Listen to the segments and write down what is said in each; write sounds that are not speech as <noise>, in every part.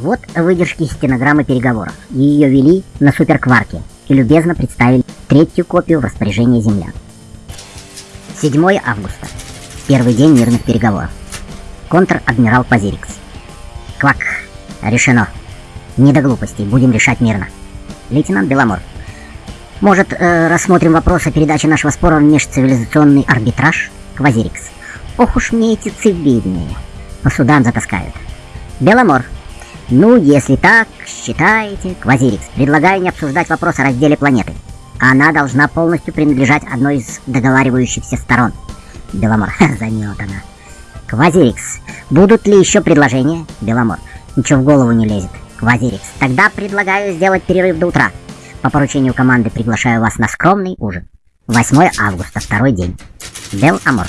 Вот выдержки стенограммы переговоров. Ее вели на суперкварке и любезно представили третью копию в распоряжение землян. 7 августа. Первый день мирных переговоров. Контр-адмирал Пазирикс. Квак. Решено. Не до глупостей, будем решать мирно. Лейтенант Беломор. Может, э, рассмотрим вопрос о передаче нашего спора в межцивилизационный арбитраж? Квазирикс. Ох уж мне эти цивильные. По судам затаскают. Беломор. Ну, если так считаете, Квазирикс, предлагаю не обсуждать вопрос о разделе планеты. Она должна полностью принадлежать одной из договаривающихся сторон. Беломор. <laughs> Заметана. Квазирикс. Будут ли еще предложения? Беломор. Ничего в голову не лезет. Квазирикс. Тогда предлагаю сделать перерыв до утра. По поручению команды приглашаю вас на скромный ужин. 8 августа, второй день. Бел Амор.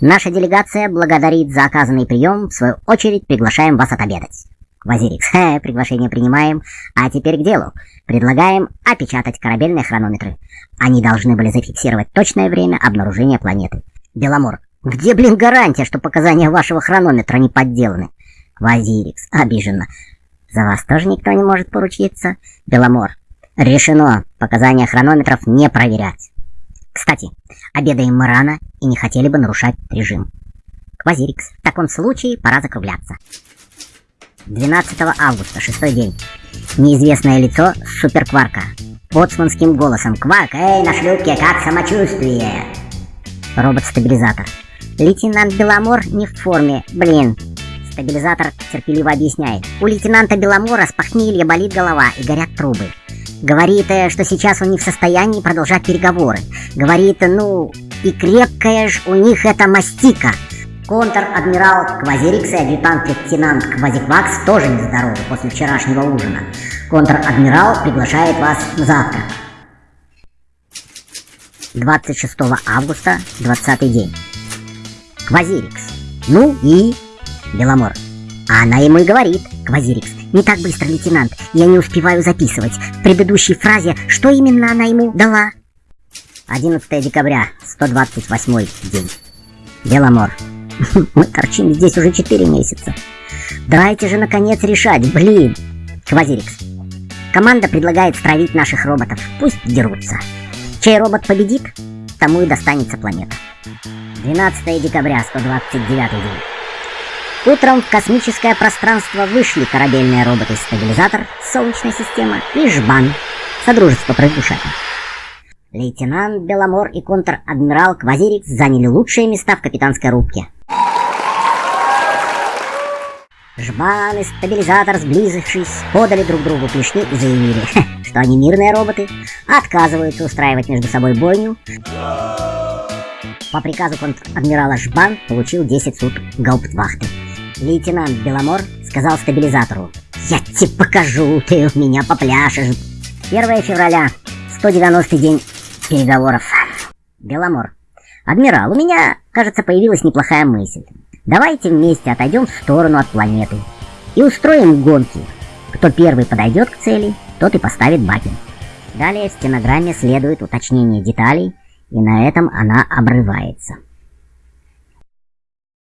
Наша делегация благодарит за оказанный прием. В свою очередь приглашаем вас отобедать. Квазирикс. Хе, <laughs> приглашение принимаем. А теперь к делу. Предлагаем опечатать корабельные хронометры. Они должны были зафиксировать точное время обнаружения планеты. Беломор. Где, блин, гарантия, что показания вашего хронометра не подделаны? Квазирикс. Обиженно. За вас тоже никто не может поручиться? Беломор. Решено. Показания хронометров не проверять. Кстати, обедаем мы рано и не хотели бы нарушать режим. Квазирикс. В таком случае пора закругляться. 12 августа, шестой день. Неизвестное лицо суперкварка. Боцманским голосом. Кварк, эй, на шлюпке, как самочувствие? Робот-стабилизатор. Лейтенант Беломор не в форме. Блин. Стабилизатор терпеливо объясняет. У лейтенанта Беломора с похмелья болит голова и горят трубы. Говорит, э, что сейчас он не в состоянии продолжать переговоры. Говорит, ну, и крепкая ж у них эта мастика. Контр-адмирал Квазирикс и адъютант-лейтенант Квазиквакс тоже нездоровы после вчерашнего ужина. Контр-адмирал приглашает вас на завтрак. 26 августа, 20 день. Квазирикс. Ну и... Беломор. А она ему и говорит, Квазирикс. Не так быстро, лейтенант. Я не успеваю записывать. В предыдущей фразе что именно она ему дала? 11 декабря, 128 день. Беломор. Мы торчим здесь уже 4 месяца. Давайте же наконец решать, блин. Квазирикс. Команда предлагает стравить наших роботов. Пусть дерутся. Чей робот победит, тому и достанется планета. 12 декабря, 129 день. Утром в космическое пространство вышли корабельные роботы-стабилизатор, Солнечная система и Жбан, Содружество предушателей. Лейтенант Беломор и контр-адмирал Квазирикс заняли лучшие места в капитанской рубке. Жбан и стабилизатор, сблизившись, подали друг другу клешни и заявили, <laughs> что они мирные роботы, отказываются устраивать между собой бойню. По приказу контр-адмирала Жбан получил 10 суток гауптвахты. Лейтенант Беломор сказал стабилизатору, «Я тебе покажу, ты у меня попляшешь». 1 февраля, 190 день переговоров. Беломор. Адмирал, у меня, кажется, появилась неплохая мысль. Давайте вместе отойдем в сторону от планеты и устроим гонки. Кто первый подойдет к цели, тот и поставит баки. Далее в стенограмме следует уточнение деталей, и на этом она обрывается.